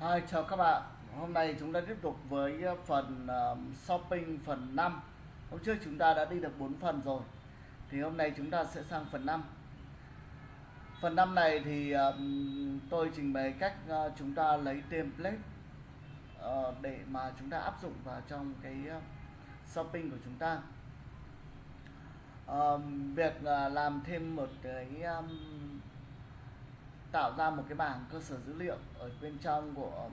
Hi, chào các bạn. Hôm nay chúng ta tiếp tục với ờ, phần uh, shopping phần 5. Hôm trước chúng ta đã đi được 4 phần rồi. Thì hôm nay chúng ta sẽ sang phần 5. Phần 5 này thì ờ, tôi trình bày cách uh, chúng ta lấy template uh, để mà chúng ta áp dụng vào trong cái uh, shopping của chúng ta. Ờ, việc uh, làm thêm một cái um, tạo ra một cái bảng cơ sở dữ liệu ở bên trong của um,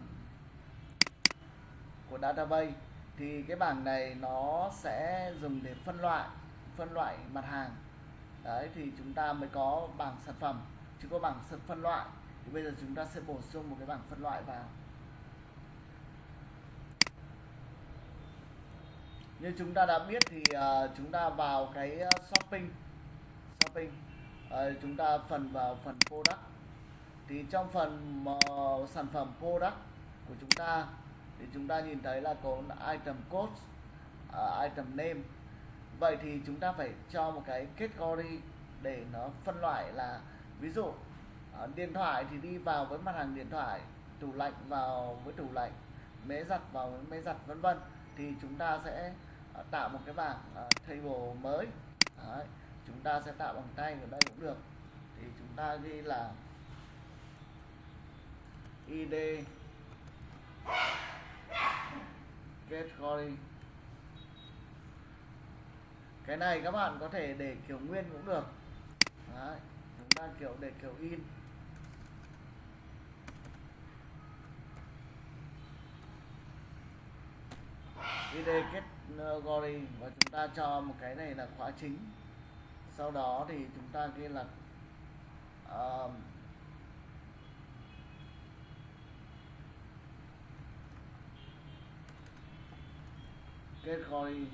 của database. Thì cái bảng này nó sẽ dùng để phân loại phân loại mặt hàng. Đấy thì chúng ta mới có bảng sản phẩm. Chứ có bảng sản phân loại thì bây giờ chúng ta sẽ bổ sung một cái bảng phân loại vào. Như chúng ta đã biết thì uh, chúng ta vào cái ờ, shopping shopping. Uh, chúng ta phần vào phần product thì trong phần uh, sản phẩm product của chúng ta thì chúng ta nhìn thấy là có item code uh, ờ, item name. Vậy thì chúng ta phải cho một cái category để nó phân loại là ví dụ uh, điện thoại thì đi vào với mặt hàng điện thoại tủ lạnh vào với tủ lạnh máy giặt vào với máy giặt vân vân. Thì chúng ta sẽ uh, tạo một cái bảng uh, table mới. Đấy. chúng ta sẽ tạo bằng tay ở đây cũng được. Thì chúng ta ghi là id category cái này các bạn có thể để kiểu nguyên cũng được. Đấy, chúng ta kiểu để kiểu in. Id ờ, category và chúng ta cho một cái này là khóa chính. Sau đó thì chúng ta ghi là uh, category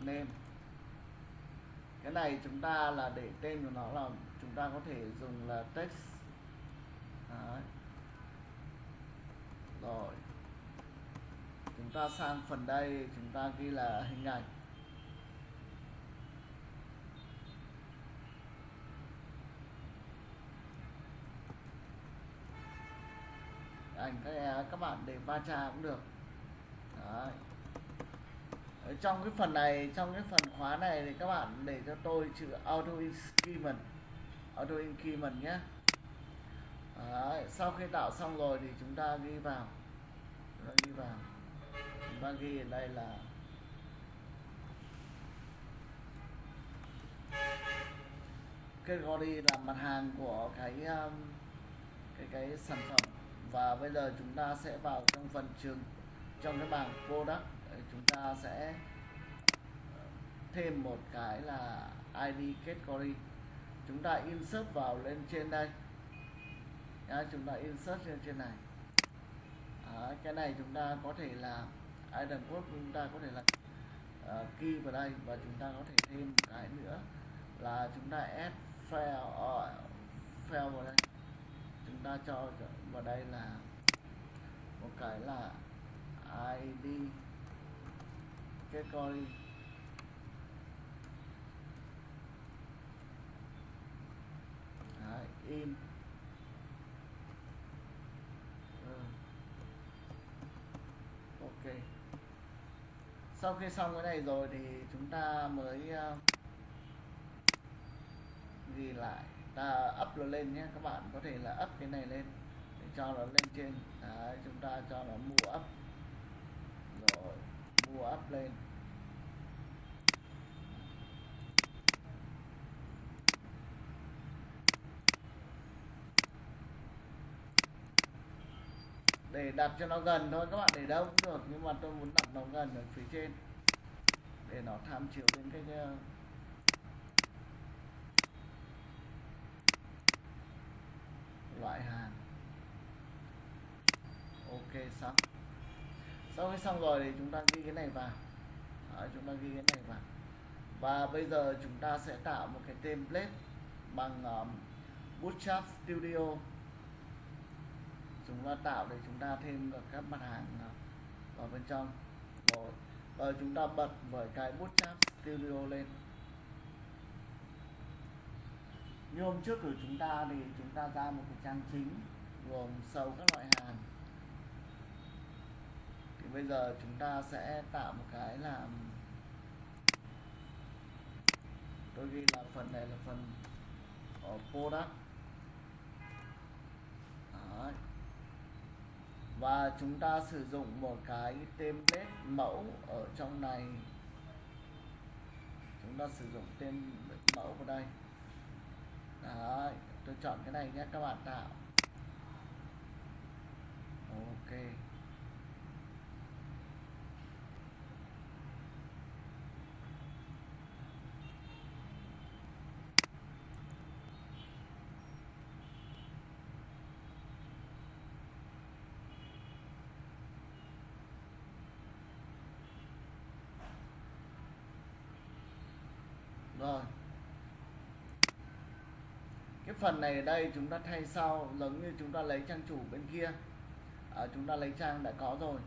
name cái này chúng ta là để tên của nó là chúng ta có thể dùng là text. Đấy. rồi. Chúng ta sang phần đây, chúng ta ghi là hình ảnh. Ảnh các các bạn để va chạm cũng được. Đấy. Ở trong cái phần này, trong cái phần khóa này thì các bạn để cho tôi chữ auto increment auto increment nhé Đấy. sau khi tạo xong rồi thì chúng ta ghi vào chúng ta ghi vào chúng ta ghi ở đây là category là mặt hàng của cái um, cái cái sản phẩm và bây giờ chúng ta sẽ vào trong phần trường trong cái bảng product ờ, chúng ta sẽ ờ, thêm một cái là ID category. Chúng ta insert vào lên trên đây. Đấy, chúng ta insert lên trên này. Đấy, cái này chúng ta có thể là item code chúng ta có thể là uh, key vào đây và chúng ta có thể thêm một cái nữa là chúng ta add file uh, file vào đây. Chúng ta cho vào đây là một cái là id category Đấy, in. Ừ. ok. Sau khi xong cái này rồi thì chúng ta mới uh, ghi lại. Ta up nó lên nhé. Các bạn có thể là up cái này lên để cho nó lên trên. Đấy, chúng ta cho nó mua up vua áp lên. Để đặt cho nó gần thôi các bạn để đâu cũng được nhưng mà tôi muốn đặt nó gần ở phía trên. Để nó tham chiếu đến cái, cái loại hàng. Ok xong sau khi xong rồi thì chúng ta ghi cái này vào. Đó, chúng ta ghi cái này vào. Và bây giờ chúng ta sẽ tạo một cái template bằng um, Bootstrap Studio. Chúng ta tạo để chúng ta thêm được các mặt hàng uh, vào bên trong. Rồi và chúng ta bật với cái Bootstrap Studio lên. Như hôm trước của chúng ta thì chúng ta ra một cái trang chính gồm sâu các loại hàng bây giờ chúng ta sẽ tạo một cái là tôi ghi là phần này là phần ở product. Đấy. và chúng ta sử dụng một cái template mẫu ở trong này. Chúng ta sử dụng tên mẫu vào đây. Đấy, tôi chọn cái này nhé các bạn tạo. Ok. Rồi. Cái phần này ở đây chúng ta thay sau giống như chúng ta lấy trang chủ bên kia. À, chúng ta lấy trang đã có rồi.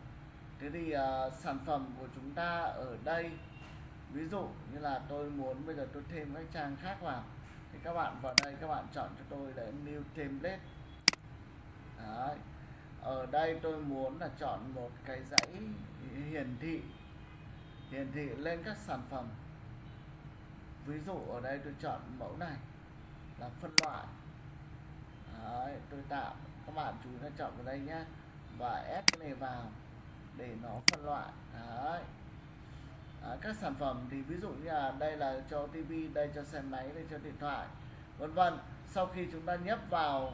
Thế thì à, sản phẩm của chúng ta ở đây ví dụ như là tôi muốn bây giờ tôi thêm các trang khác vào thì các bạn vào đây các bạn chọn cho tôi là new template. Đấy. ở đây tôi muốn là chọn một cái dãy hiển thị hiển thị lên các sản phẩm ví dụ ở đây tôi chọn mẫu này là phân loại. Đấy, tôi tạo. Các bạn chú ý chọn vào đây nhé và ép cái này vào để nó phân loại. Đấy. Đấy, các sản phẩm thì ví dụ như là đây là cho tivi đây cho xe máy đây cho điện thoại vân vân. Sau khi chúng ta nhấp vào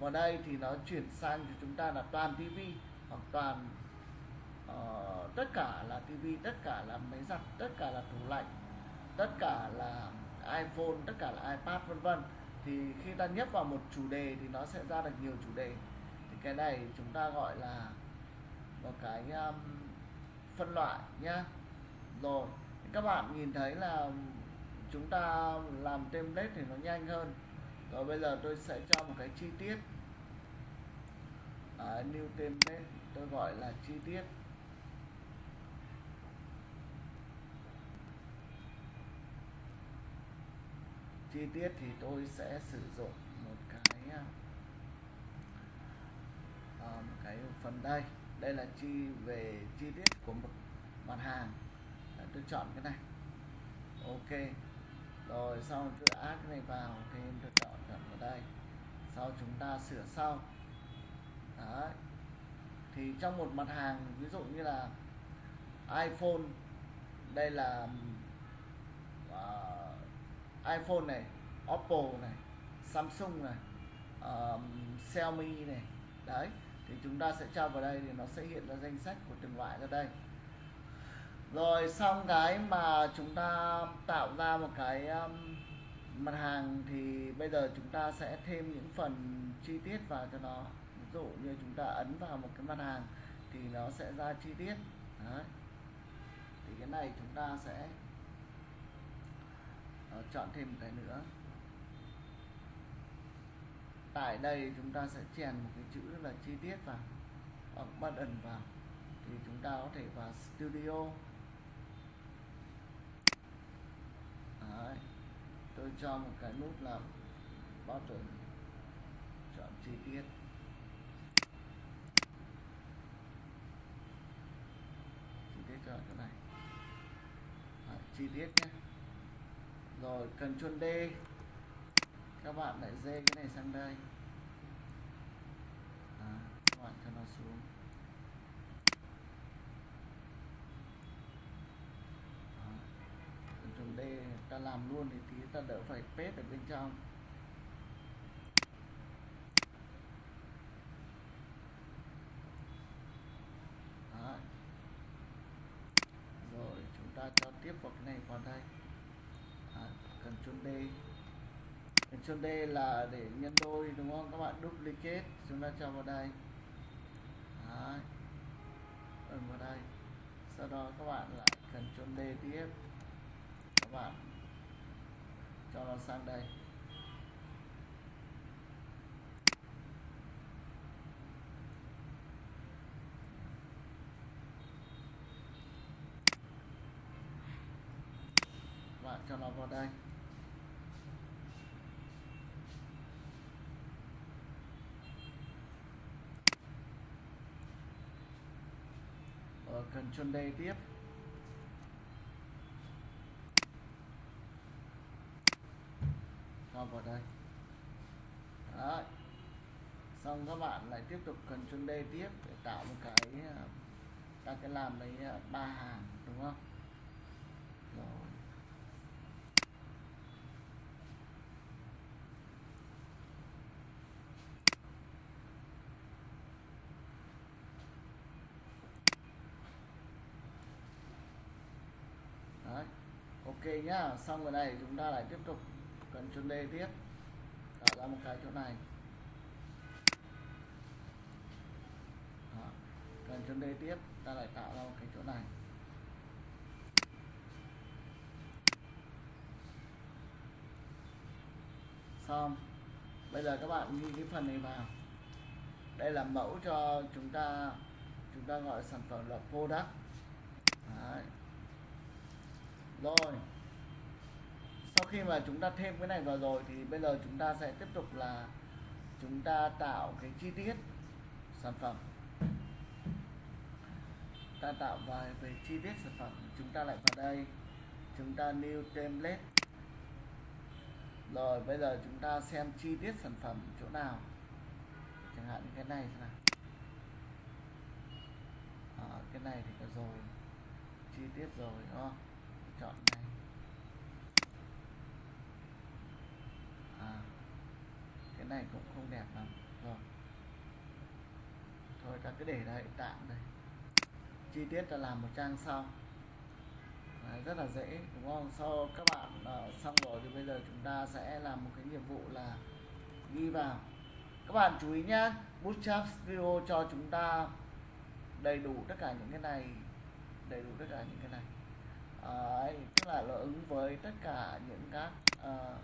vào đây thì nó chuyển sang cho chúng ta là toàn tivi hoặc toàn uh, tất cả là tivi tất cả là máy giặt tất cả là tủ lạnh tất cả là iPhone tất cả là iPad vân vân. Thì khi ta nhấp vào một chủ đề thì nó sẽ ra được nhiều chủ đề. Thì cái này chúng ta gọi là một cái um, phân loại nhá. Rồi các bạn nhìn thấy là chúng ta làm template thì nó nhanh hơn. Rồi bây giờ tôi sẽ cho một cái chi tiết. À, new template tôi gọi là chi tiết. Chi tiết thì tôi sẽ sử dụng một cái uh, một cái phần đây. Đây là chi về chi tiết của một mặt hàng. Đấy, tôi chọn cái này. Ok. Rồi sau tôi add cái này vào thêm tôi chọn chọn vào đây. Sau chúng ta sửa sau. Đấy. thì trong một mặt hàng ví dụ như là iPhone đây là uh, iPhone này Oppo này Samsung này um, Xiaomi này. Đấy thì chúng ta sẽ cho vào đây thì nó sẽ hiện ra danh sách của từng loại ra đây. Rồi xong cái mà chúng ta tạo ra một cái um, mặt hàng thì bây giờ chúng ta sẽ thêm những phần chi tiết vào cho nó. Ví dụ như chúng ta ấn vào một cái mặt hàng thì nó sẽ ra chi tiết. Đấy. Thì cái này chúng ta sẽ đó, chọn thêm một cái nữa. Tại đây chúng ta sẽ chèn một cái chữ là chi tiết vào hoặc button vào thì chúng ta có thể vào studio. Đấy. tôi cho một cái nút là button chọn chi tiết. Chi tiết cho chỗ này. Đấy, chi tiết nhé rồi cần chuôn D các bạn lại dê cái này sang đây. À, các bạn cho nó xuống. Ctrl D ta làm luôn thì tí ta đỡ phải pết ở bên trong. Đó. rồi chúng ta cho tiếp vào cái này vào đây. Ctrl D Ctrl D là để nhân đôi, đúng không? Các bạn duplicate. Chúng ta cho vào đây. Đấy. ấn vào đây. Sau đó các bạn lại Ctrl D tiếp. Các bạn cho nó sang đây. Bạn cho nó vào đây. Ctrl D tiếp. Cho vào đây. Đấy. xong các bạn lại tiếp tục Ctrl D tiếp để tạo một cái à, ta cái làm đấy à, ba hàng, đúng không? Rồi Đấy ok nhá, xong rồi này, chúng ta lại tiếp tục cần chuẩn đề tiếp tạo ra một cái chỗ này Đó. cần chuẩn đề tiếp, ta lại tạo ra một cái chỗ này xong, bây giờ các bạn ghi cái phần này vào đây là mẫu cho chúng ta chúng ta gọi sản phẩm là product Đấy rồi. Sau khi mà chúng ta thêm cái này vào rồi thì bây giờ chúng ta sẽ tiếp tục là chúng ta tạo cái chi tiết sản phẩm. Ta tạo vài về chi tiết sản phẩm chúng ta lại vào đây. Chúng ta new template. Rồi bây giờ chúng ta xem chi tiết sản phẩm chỗ nào. Chẳng hạn như cái này thế nào. À, cái này thì có rồi. Chi tiết rồi đúng không? Chọn này à, cái này cũng không đẹp lắm. Rồi. Thôi ta cứ để đây tạm đây. Chi tiết ta làm một trang sau. Đấy, rất là dễ đúng không? Sau các bạn uh, xong rồi thì bây giờ chúng ta sẽ làm một cái nhiệm vụ là ghi vào. Các bạn chú ý nhé bootstrap studio cho chúng ta đầy đủ tất cả những cái này đầy đủ tất cả những cái này. Ờ, Đấy, tức là nó ứng với tất cả những các uh,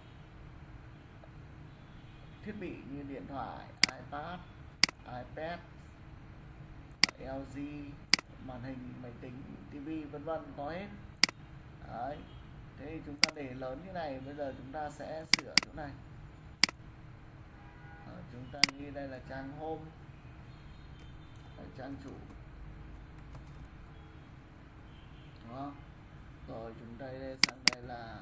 thiết bị như điện thoại ipad ipad lg màn hình máy tính tivi vân vân có hết. Đấy. thế thì chúng ta để lớn như này bây giờ chúng ta sẽ sửa chỗ này. Ở chúng ta ghi đây là trang home Đấy, trang chủ. Đó rồi chúng ta đây sang đây là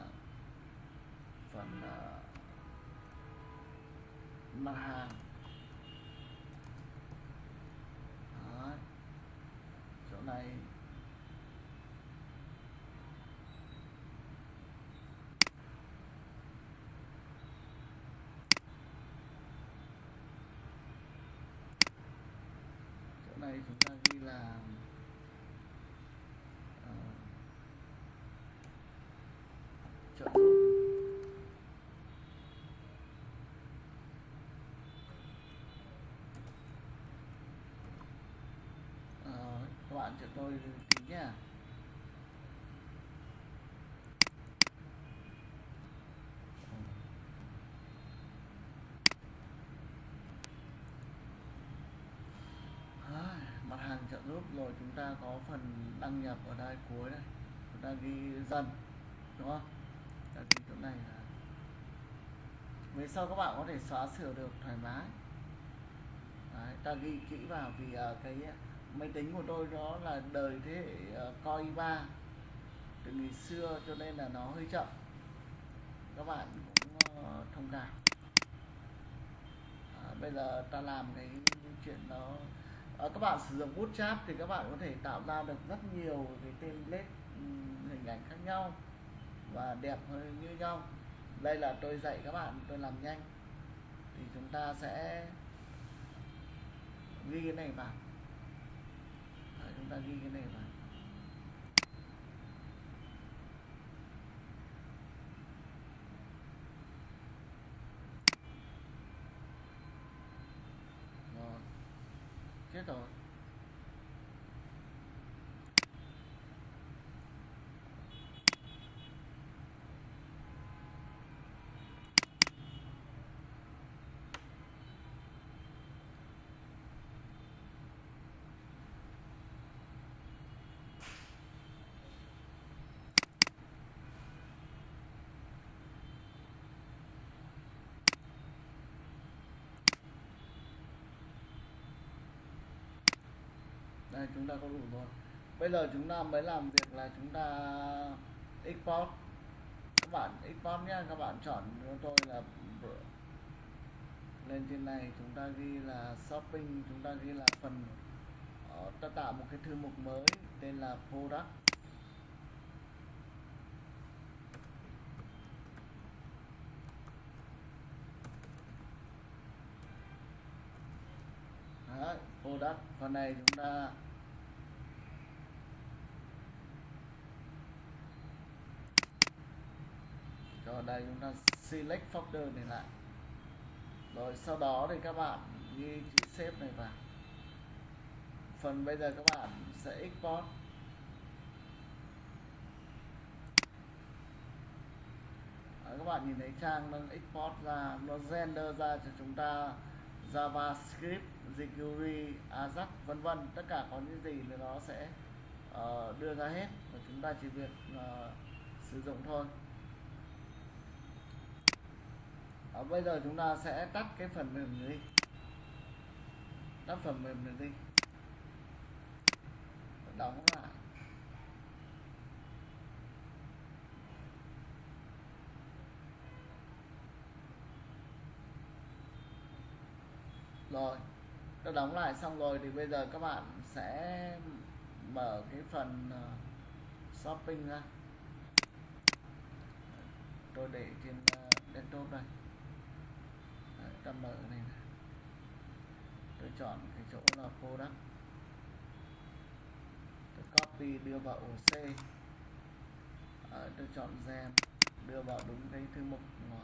phần uh, mặt hàng Đấy. chỗ này chỗ này chúng ta ghi là uh, trợ giúp Ờ, các bạn cho tôi tí nhá. À, mặt hàng trợ giúp rồi chúng ta có phần đăng nhập ở đây cuối đây. Chúng ta ghi dần đúng không? Ta ghi chỗ này là về sau các bạn có thể xóa sửa được thoải mái. Đấy, ta ghi kỹ vào vì uh, cái máy tính của tôi đó là đời thế hệ uh, Core i3 từ ngày xưa cho nên là nó hơi chậm. Các bạn cũng ờ, thông cảm. À, bây giờ ta làm cái chuyện đó. À, các bạn sử dụng bootstrap thì các bạn có thể tạo ra được rất nhiều cái template hình ảnh khác nhau và đẹp hơn như nhau. Đây là tôi dạy các bạn tôi làm nhanh. Thì chúng ta sẽ ghi cái này vào chúng ta ghi cái này vào. Rồi. Chết rồi. Này chúng ta có đủ rồi. Bây giờ chúng ta mới làm việc là chúng ta export. Các bạn export nhé các bạn chọn cho tôi là lên trên này chúng ta ghi là shopping chúng ta ghi là phần ờ, ta tạo một cái thư mục mới tên là product. Đấy, product. Phần này chúng ta cho đây chúng ta select folder này lại. Rồi sau đó thì các bạn ghi chữ save này vào. Phần bây giờ các bạn sẽ export. Đấy, các bạn nhìn thấy trang nó export ra nó render ra cho chúng ta JavaScript, jQuery, Ajax vân vân. Tất cả có những gì thì nó sẽ uh, đưa ra hết. Và chúng ta chỉ việc uh, sử dụng thôi. À, bây giờ chúng ta sẽ tắt cái phần mềm này đi. Tắt phần mềm này đi. Đóng lại. Rồi đã đóng lại xong rồi thì bây giờ các bạn sẽ mở cái phần ờ, shopping ra. Tôi để trên ờ, desktop này Đấy, mở này, tôi chọn cái chỗ là product tôi copy đưa vào ổ C. Ờ, tôi chọn gen đưa vào đúng cái thư mục ờ,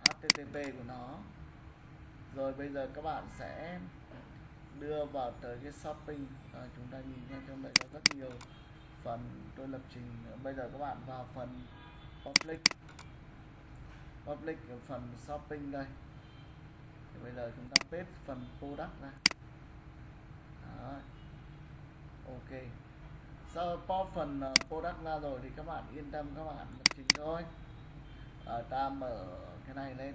HTTP của nó. Rồi bây giờ các bạn sẽ đưa vào tới cái shopping. À, chúng ta nhìn nha trong đây có rất nhiều phần tôi lập trình bây giờ các bạn vào phần public. Public ở phần shopping đây bây giờ chúng ta paste phần product ra. Đó. ok. Sau pop phần ờ, product ra rồi thì các bạn yên tâm các bạn lập trình thôi. À, ta mở cái này lên.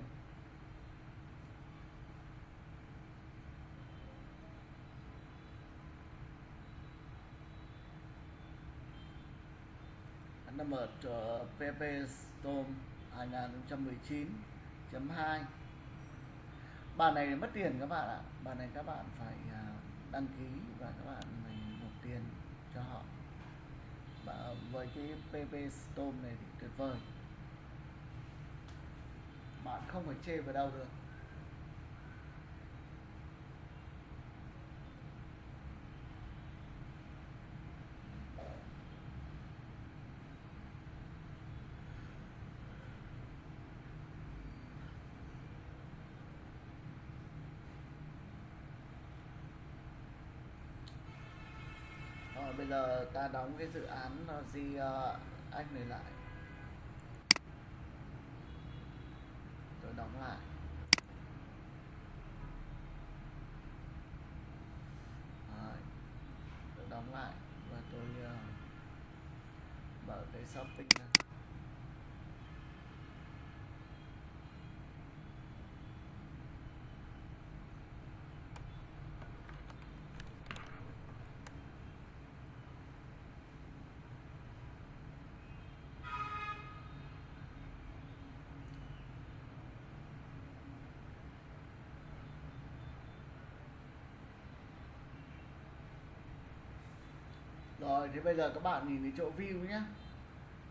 Nó mở ờ, uh, PP Storm 2019.2 bản này mất tiền các bạn ạ. Bản này các bạn phải à, đăng ký và các bạn phải nộp tiền cho họ. Và với cái PP Storm này thì tuyệt vời. Bạn không phải chê vào đâu được Rồi bây giờ ta đóng cái dự án ờ, gì uh, anh này lại. Tôi đóng lại. Rồi. tôi đóng lại và tôi uh, mở cái shopping ra. Rồi thì bây giờ các bạn nhìn thấy chỗ view nhé.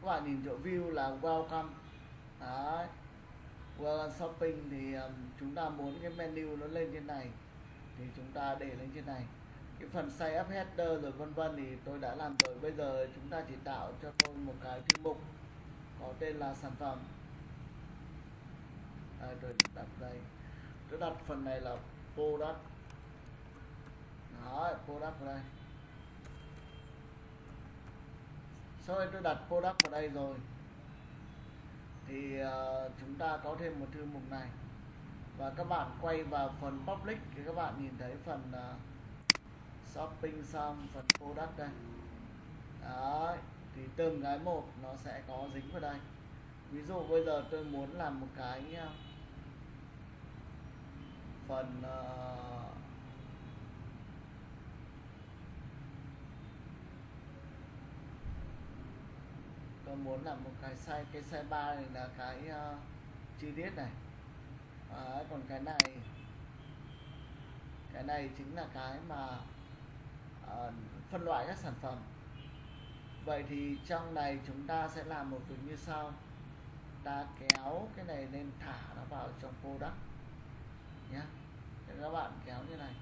Các bạn nhìn chỗ view là welcome. Đấy. Welcome shopping thì um, chúng ta muốn cái menu nó lên trên này. Thì chúng ta để lên trên này. Cái phần size up header rồi vân vân thì tôi đã làm rồi. Bây giờ chúng ta chỉ tạo cho tôi một cái thư mục có tên là sản phẩm. À, tôi đặt đây. Tôi đặt phần này là product. Đó product đây. Sau đây tôi đặt product vào đây rồi. Thì uh, chúng ta có thêm một thư mục này. Và các bạn quay vào phần public thì các bạn nhìn thấy phần uh, shopping xong phần product đây. Đấy thì từng cái một nó sẽ có dính vào đây. Ví dụ bây giờ tôi muốn làm một cái ờ, phần uh, tôi muốn làm một cái size cái size 3 này là cái ờ, uh, chi tiết này. À, còn cái này cái này chính là cái mà uh, phân loại các sản phẩm. Vậy thì trong này chúng ta sẽ làm một việc như sau. Ta kéo cái này lên thả nó vào trong product nhé các bạn kéo như này.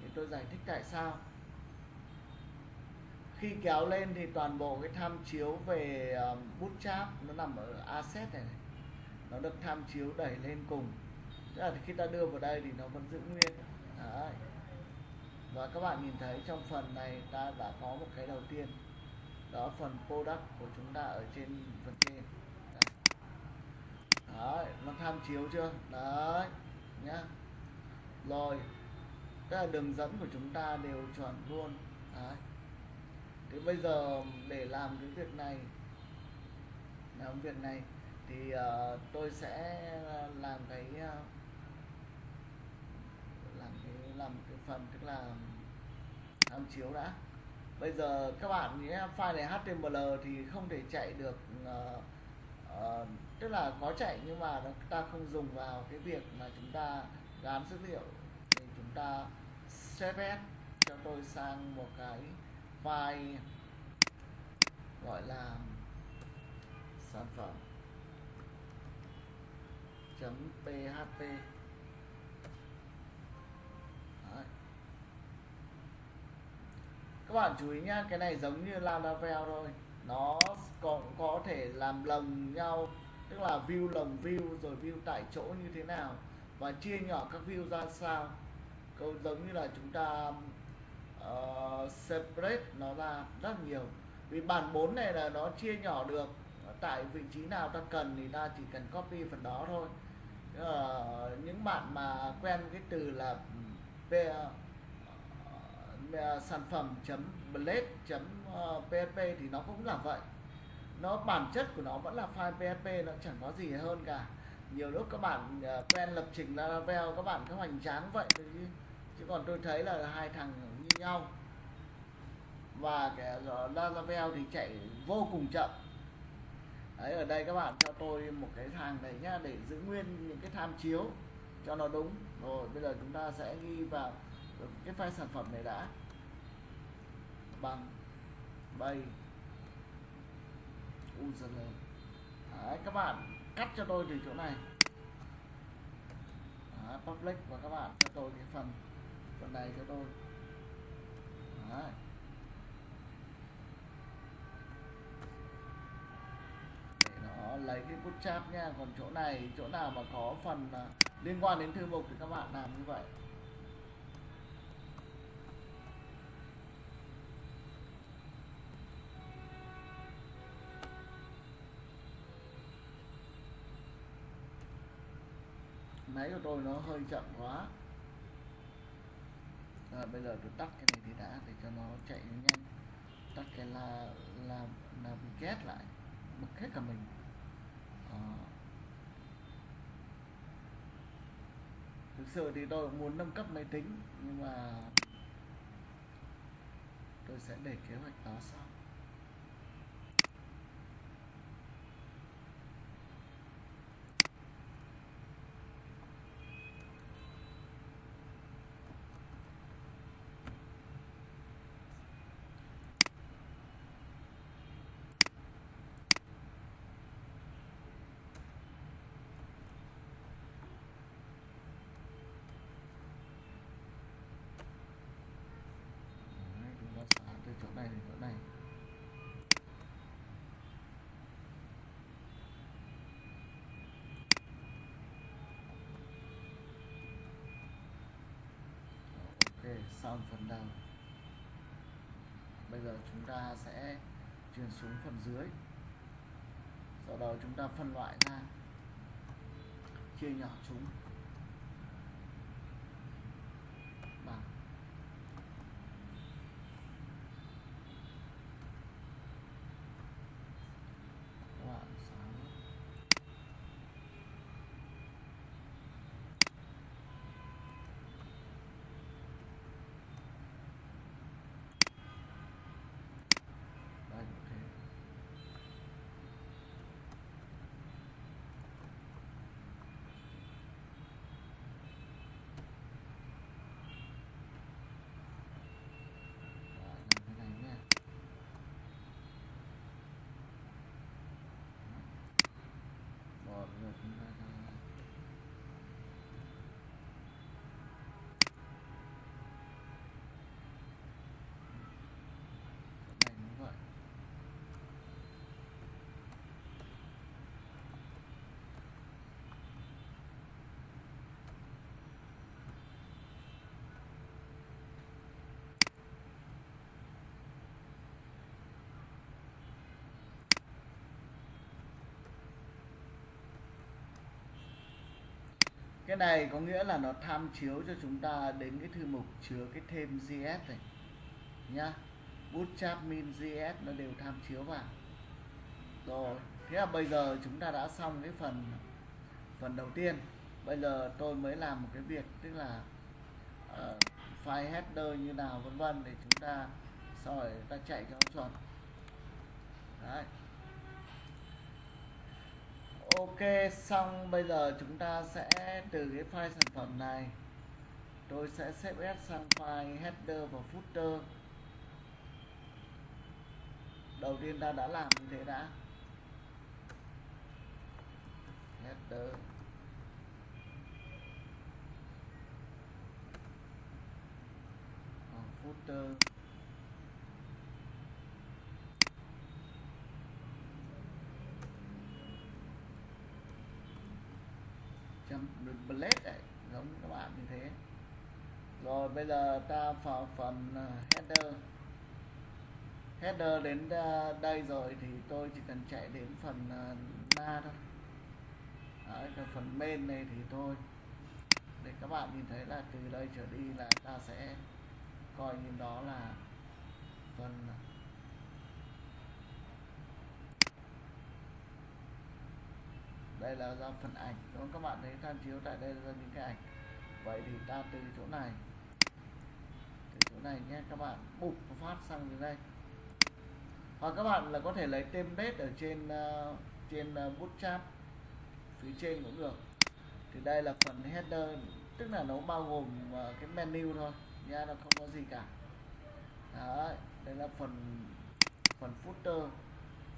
Thì tôi giải thích tại sao khi kéo lên thì toàn bộ cái tham chiếu về um, cháp nó nằm ở asset này, này. Nó được tham chiếu đẩy lên cùng. Tức là khi ta đưa vào đây thì nó vẫn giữ nguyên. Đấy. và các bạn nhìn thấy trong phần này ta đã có một cái đầu tiên. Đó phần product của chúng ta ở trên phần trên đấy, đấy nó tham chiếu chưa? Đấy nhá. Rồi. Tức là đường dẫn của chúng ta đều chuẩn luôn. Đấy thế bây giờ để làm cái việc này làm việc này thì uh, tôi sẽ làm cái uh, làm cái làm cái phần tức là tham chiếu đã. Bây giờ các bạn nhé file này HTML thì không thể chạy được uh, uh, tức là có chạy nhưng mà nó, ta không dùng vào cái việc mà chúng ta gán dữ liệu. Thì chúng ta cps cho tôi sang một cái file gọi là, sản phẩm. Chấm php Đấy. các bạn chú ý nhá, cái này giống như laravel thôi. Nó còn có thể làm lồng nhau, tức là view lồng view, rồi view tại chỗ như thế nào, và chia nhỏ các view ra sao. Câu giống như là chúng ta uh, separate nó ra rất nhiều. Vì bản 4 này là nó chia nhỏ được. Tại vị trí nào ta cần thì ta chỉ cần copy phần đó thôi. Uh, những bạn mà quen cái từ là ừ, p, uh, sản phẩm chấm blade chấm php thì nó cũng là vậy. Nó bản chất của nó vẫn là file php nó chẳng có gì hơn cả. Nhiều lúc các bạn quen lập trình laravel các bạn cứ hoành tráng vậy chứ. Chứ còn tôi thấy là hai thằng như nhau. Và cái Laravel thì chạy vô cùng chậm. Đấy ở đây các bạn cho tôi một cái thang này nhá để giữ nguyên những cái tham chiếu cho nó đúng. Rồi bây giờ chúng ta sẽ ghi vào cái file sản phẩm này đã. Bằng bay username. Đấy, các bạn cắt cho tôi từ chỗ này. Đấy, public và các bạn cho tôi cái phần phần này cho tôi đấy. lấy cái bootstrap nha. Còn chỗ này, chỗ nào mà có phần à, liên quan đến thư mục thì các bạn làm như vậy. Máy của tôi nó hơi chậm quá rồi, bây giờ tôi tắt cái này thì đã, để cho nó chạy nhanh. Tắt cái là là là navigate lại. Bật hết cả mình. À. thực sự thì tôi cũng muốn nâng cấp máy tính, nhưng mà tôi sẽ để kế hoạch đó sau chỗ này thì chỗ này ok xong phần đầu. Bây giờ chúng ta sẽ chuyển xuống phần dưới. Sau đó chúng ta phân loại ra chia nhỏ chúng bằng bạn sáng đây cũng thế cái này có nghĩa là nó tham chiếu cho chúng ta đến cái thư mục chứa cái thêm GS này nhá. Bootstrap min GS nó đều tham chiếu vào. Rồi thế là bây giờ chúng ta đã xong cái phần phần đầu tiên. Bây giờ tôi mới làm một cái việc tức là uh, file header như nào vân vân để chúng ta sau rồi ta chạy cho nó chuẩn. Đấy ok, xong, bây giờ chúng ta sẽ từ cái file sản phẩm này. Tôi sẽ xếp S sang file header và footer. Đầu tiên ta đã làm như thế đã. Header. Footer chấm blade đấy giống các bạn như thế. Rồi bây giờ ta vào phần à, header. Header đến à, đây rồi thì tôi chỉ cần chạy đến phần à, na thôi. Đấy, cái phần main này thì thôi. Để các bạn nhìn thấy là từ đây trở đi là ta sẽ coi như đó là phần đây là ra phần ảnh. Đúng không? các bạn thấy tham chiếu tại đây là những cái ảnh. Vậy thì ta từ chỗ này. Từ chỗ này nhé các bạn. Bục phát sang đến đây. Hoặc các bạn là có thể lấy template ở trên uh, trên uh, bootstrap. Phía trên cũng được. Thì đây là phần header. Tức là nó bao gồm uh, cái menu thôi. Nha nó không có gì cả. Đấy, đây là phần phần footer.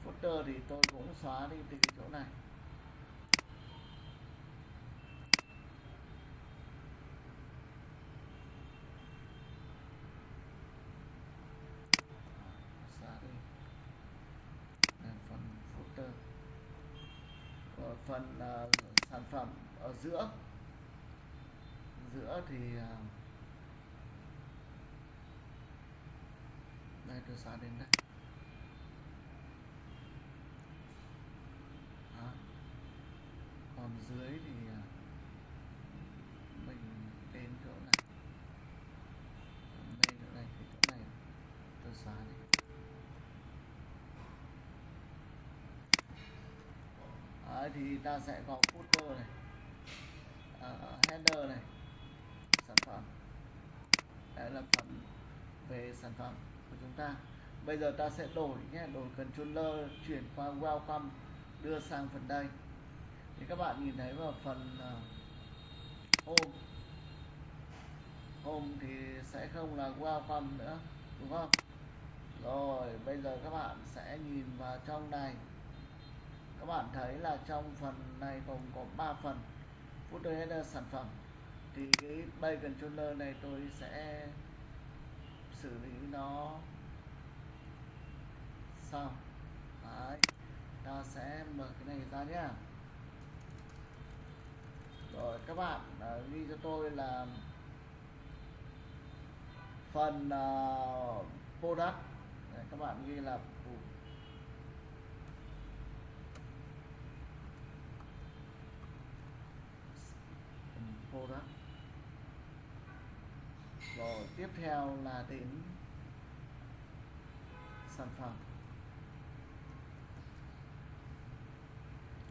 Footer thì tôi cũng xóa đi từ cái chỗ này xóa đi đây, phần footer Rồi phần uh, à, sản phẩm ở giữa giữa thì uh, đây tôi xóa đến đây Đó. còn dưới thì à, mình đến chỗ này bên chỗ này thì chỗ này tôi xóa đi Đấy, thì ta sẽ có footer này uh, header này sản phẩm. Đây là phần về sản phẩm của chúng ta. Bây giờ ta sẽ đổi nhé đổi controller chuyển qua welcome đưa sang phần đây. Thì các bạn nhìn thấy vào phần uh, home. Home thì sẽ không là welcome nữa đúng không? Rồi bây giờ các bạn sẽ nhìn vào trong này các bạn thấy là trong phần này gồm có 3 phần footer header sản phẩm. Thì cái bay controller này tôi sẽ xử lý nó sau Đấy. ta sẽ mở cái này ra nhé rồi các bạn uh, ghi cho tôi là phần uh, product. Đấy, các bạn ghi là product rồi, tiếp theo là đến sản phẩm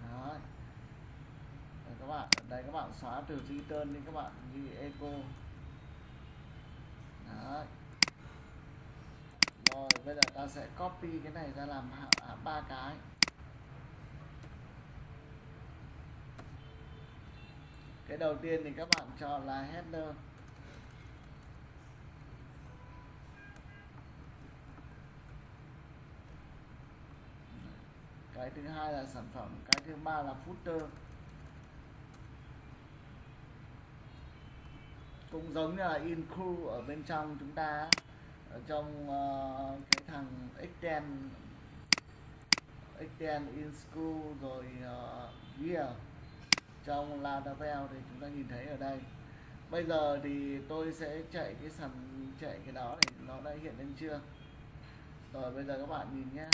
Đó. Rồi các bạn, đây các bạn xóa từ return đi các bạn ghi eco Đấy. rồi, bây giờ ta sẽ copy cái này ra làm à, ba cái cái đầu tiên thì các bạn chọn là header. Cái thứ hai là sản phẩm cái thứ ba là footer. Cũng giống như là include ở bên trong chúng ta ở trong uh, cái thằng extend extend in school rồi ờ, uh, year trong Laravel thì chúng ta nhìn thấy ở đây. Bây giờ thì tôi sẽ chạy cái sàn, chạy cái đó thì nó đã hiện lên chưa? Rồi, bây giờ các bạn nhìn nhé.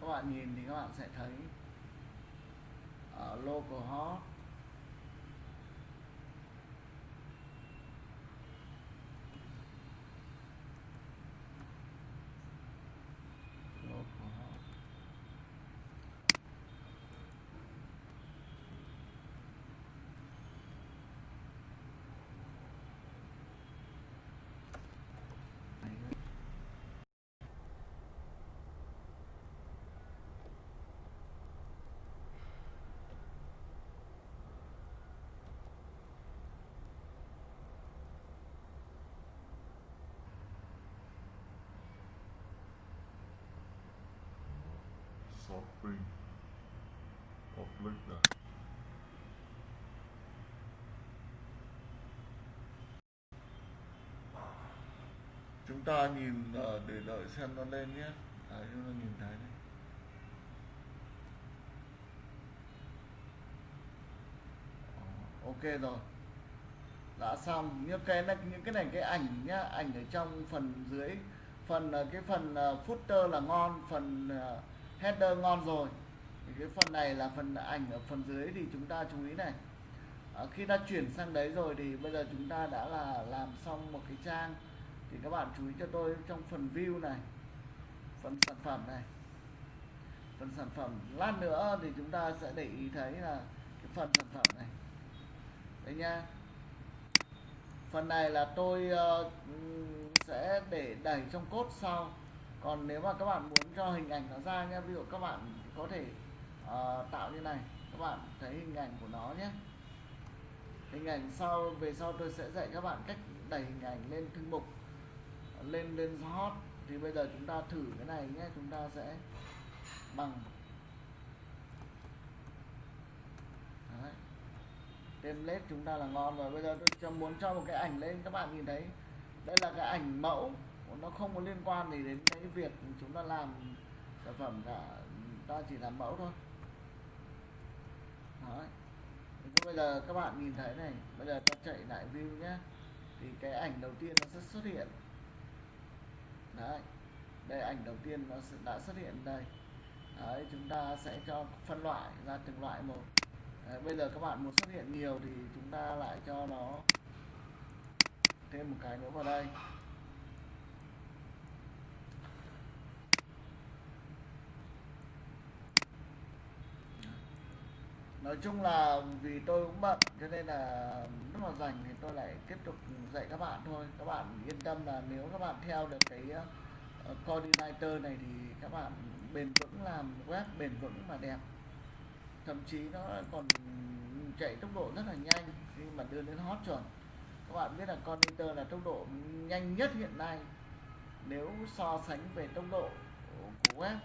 Các bạn nhìn thì các bạn sẽ thấy ở local hot local hot Đấy copy of link này chúng ta nhìn ờ, để đợi xem nó lên nhé. À, chúng ta nhìn thấy đấy. Ờ, ok rồi. Đã xong. Những cái này những cái này cái ảnh nhá ảnh ở trong phần dưới. Phần ờ, cái phần footer là ngon phần header ngon rồi. Thì cái phần này là phần ảnh ở phần dưới thì chúng ta chú ý này. À, khi đã chuyển sang đấy rồi thì bây giờ chúng ta đã là làm xong một cái trang. Thì các bạn chú ý cho tôi trong phần view này phần sản phẩm này. Phần sản phẩm. Lát nữa thì chúng ta sẽ để ý thấy là cái phần sản phẩm này. Đấy nha. Phần này là tôi uh, sẽ để đẩy trong cốt sau còn nếu mà các bạn muốn cho hình ảnh nó ra nhé ví dụ các bạn có thể uh, tạo như này các bạn thấy hình ảnh của nó nhé. Hình ảnh sau về sau tôi sẽ dạy các bạn cách đẩy hình ảnh lên thư mục lên lên hot. Thì bây giờ chúng ta thử cái này nhé chúng ta sẽ bằng. Đấy. template chúng ta là ngon rồi. Bây giờ tôi cho muốn cho một cái ảnh lên các bạn nhìn thấy. Đây là cái ảnh mẫu nó không có liên quan gì đến cái việc chúng ta làm sản phẩm cả ta chỉ làm mẫu thôi. Đấy. Thì bây giờ các bạn nhìn thấy này bây giờ ta chạy lại view nhé thì cái ảnh đầu tiên nó sẽ xuất hiện. Đấy. Đây ảnh đầu tiên nó đã xuất hiện đây. Đấy chúng ta sẽ cho phân loại ra từng loại một. Đấy, bây giờ các bạn muốn xuất hiện nhiều thì chúng ta lại cho nó thêm một cái nữa vào đây. Nói chung là vì tôi cũng bận cho nên là lúc nào rảnh thì tôi lại tiếp tục dạy các bạn thôi. Các bạn yên tâm là nếu các bạn theo được cái uh, coordinator này thì các bạn bền vững làm web bền vững mà đẹp. Thậm chí nó còn chạy tốc độ rất là nhanh khi mà đưa đến hot chuẩn. Các bạn biết là coordinator là tốc độ nhanh nhất hiện nay. Nếu so sánh về tốc độ của web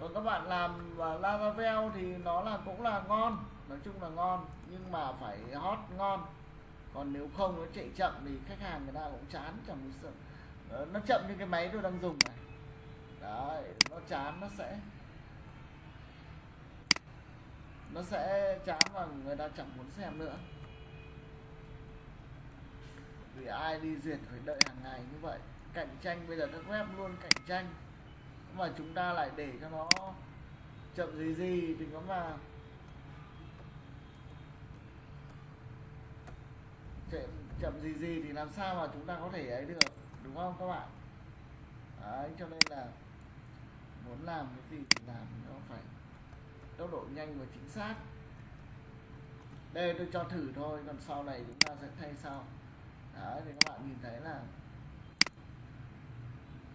còn các bạn làm và Laravel thì nó là, cũng là ngon, nói chung là ngon, nhưng mà phải hot ngon. Còn nếu không nó chạy chậm thì khách hàng người ta cũng chán, chẳng muốn sợ ờ, nó chậm như cái máy tôi đang dùng này. Đấy, nó chán, nó sẽ nó sẽ chán và người ta chẳng muốn xem nữa. Vì ai đi duyệt phải đợi hàng ngày như vậy. Cạnh tranh, bây giờ các web luôn cạnh tranh mà chúng ta lại để cho nó chậm gì gì thì có mà chậm, chậm gì gì thì làm sao mà chúng ta có thể ấy được đúng không các bạn? Đấy cho nên là muốn làm cái gì thì làm nó phải tốc độ nhanh và chính xác. Đây tôi cho thử thôi còn sau này chúng ta sẽ thay sau. Đấy thì các bạn nhìn thấy là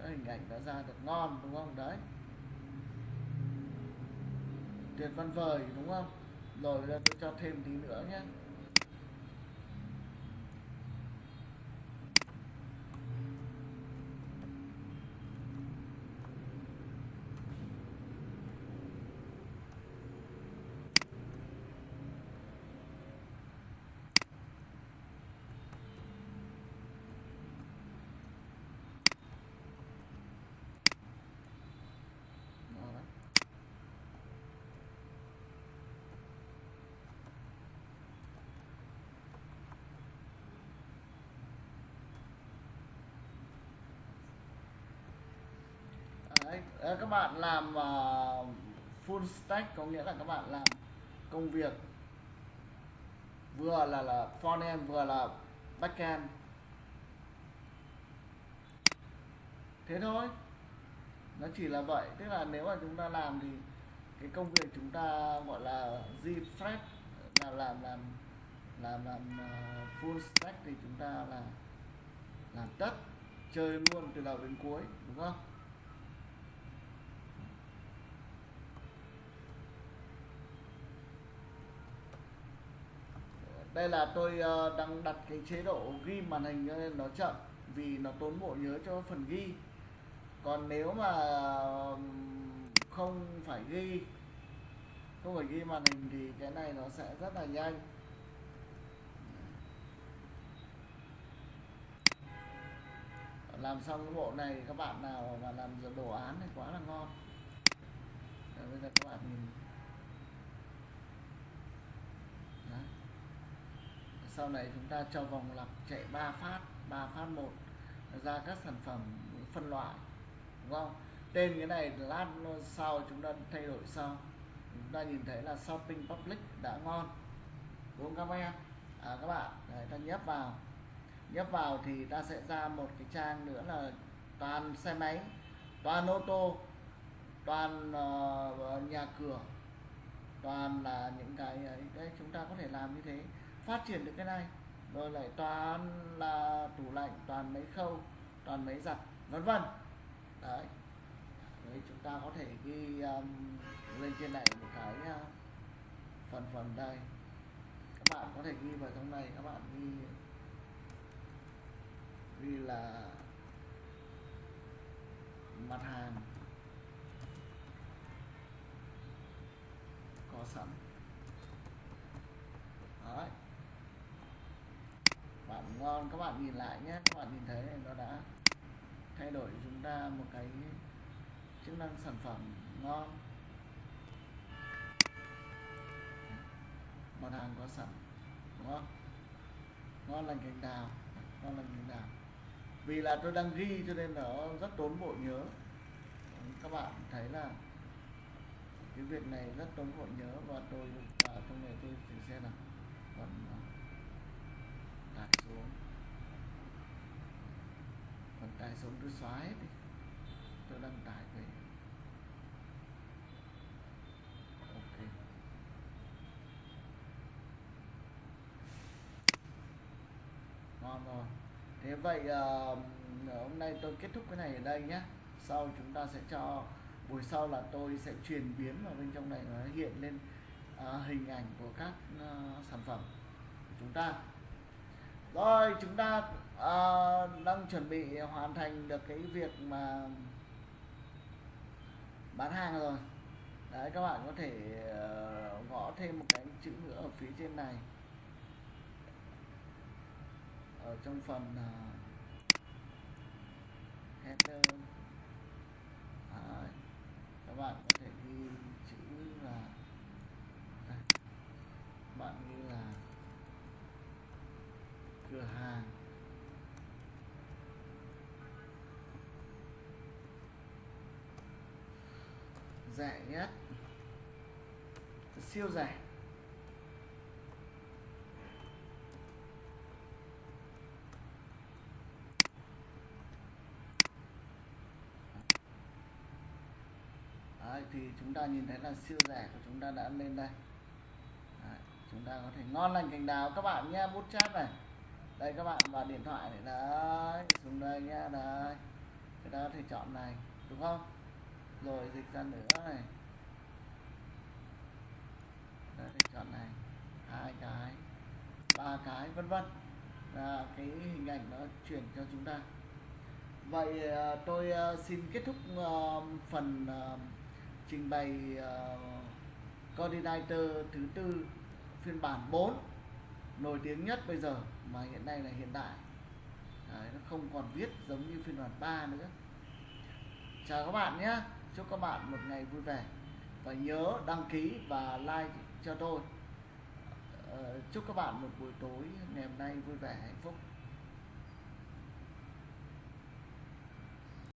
hình ảnh nó ra được ngon, đúng không? Đấy. Tuyệt văn vời, đúng không? Rồi là tôi cho thêm tí nữa nhé Đó. Đấy, các bạn làm uh, full stack có nghĩa là các bạn làm công việc vừa là là frontend vừa là backend thế thôi. Nó chỉ là vậy. Tức là nếu mà chúng ta làm thì cái công việc chúng ta gọi là refresh là làm làm làm làm uh, full stack thì chúng ta là làm tất chơi luôn từ đầu đến cuối đúng không? Đây là tôi ờ, đang đặt cái chế độ ghi màn hình cho nên nó chậm vì nó tốn bộ nhớ cho phần ghi. Còn nếu mà không phải ghi không phải ghi màn hình thì cái này nó sẽ rất là nhanh. Làm xong cái bộ này các bạn nào mà làm đồ án thì quá là ngon. Đấy, bây giờ các bạn nhìn Đấy sau này chúng ta cho vòng lặp chạy 3 phát 3 phát một ra các sản phẩm phân loại đúng không? Tên cái này lát sau chúng ta thay đổi sau. Chúng ta nhìn thấy là shopping public đã ngon đúng không các em à, các bạn Đấy, ta nhấp vào. Nhấp vào thì ta sẽ ra một cái trang nữa là toàn xe máy toàn ô tô toàn uh, nhà cửa toàn là những cái ấy. Đấy chúng ta có thể làm như thế phát triển được cái này. Rồi lại toàn là tủ lạnh toàn mấy khâu toàn mấy giặt vân vân. Đấy. Đấy chúng ta có thể ghi um, lên trên này một cái uh, phần phần đây. Các bạn có thể ghi vào trong này các bạn ghi ghi là mặt hàng. Có sẵn. Đấy bạn ngon. Các bạn nhìn lại nhé. Các bạn nhìn thấy này, nó đã thay đổi chúng ta một cái chức năng sản phẩm ngon. Mặt hàng có sẵn, đúng không? Ngon lành cành đào, ngon lành cành đào. Vì là tôi đang ghi cho nên nó rất tốn bộ nhớ. Các bạn thấy là cái việc này rất tốn bộ nhớ và tôi và trong này tôi thử xem nào. Còn à, tải xuống. Còn tay xuống tôi xóa hết đi tôi đăng tải về. Ok. Ngon rồi. Thế vậy uh, hôm nay tôi kết thúc cái này ở đây nhé sau chúng ta sẽ cho buổi sau là tôi sẽ truyền biến vào bên trong này nó hiện lên uh, hình ảnh của các uh, sản phẩm của chúng ta rồi chúng ta uh, đang chuẩn bị hoàn thành được cái việc mà bán hàng rồi đấy các bạn có thể uh, gõ thêm một cái chữ nữa ở phía trên này ở trong phần uh, header Đấy. các bạn có thể ghi chữ là đây. bạn ghi là cửa hàng rẻ nhất. Siêu rẻ Đấy, thì chúng ta nhìn thấy là siêu rẻ của chúng ta đã lên đây. Đấy, chúng ta có thể ngon lành cành đào các bạn nhé bút chat này. Đây các bạn vào điện thoại này đấy xuống đây nhé đấy chúng ta có thể chọn này đúng không? Rồi dịch ra nữa này. Đấy, thì chọn này. Hai cái. Ba cái vân vân. Là cái hình ảnh nó chuyển cho chúng ta. Vậy ờ, tôi ờ, xin kết thúc ờ, phần trình bày coordinator thứ tư phiên bản 4 nổi tiếng nhất bây giờ mà hiện nay là hiện đại. Đấy, nó không còn viết giống như phiên bản 3 nữa. Chào các bạn nhé chúc các bạn một ngày vui vẻ. Và nhớ đăng ký và like cho tôi. Ờ, chúc các bạn một buổi tối ngày hôm nay vui vẻ hạnh phúc.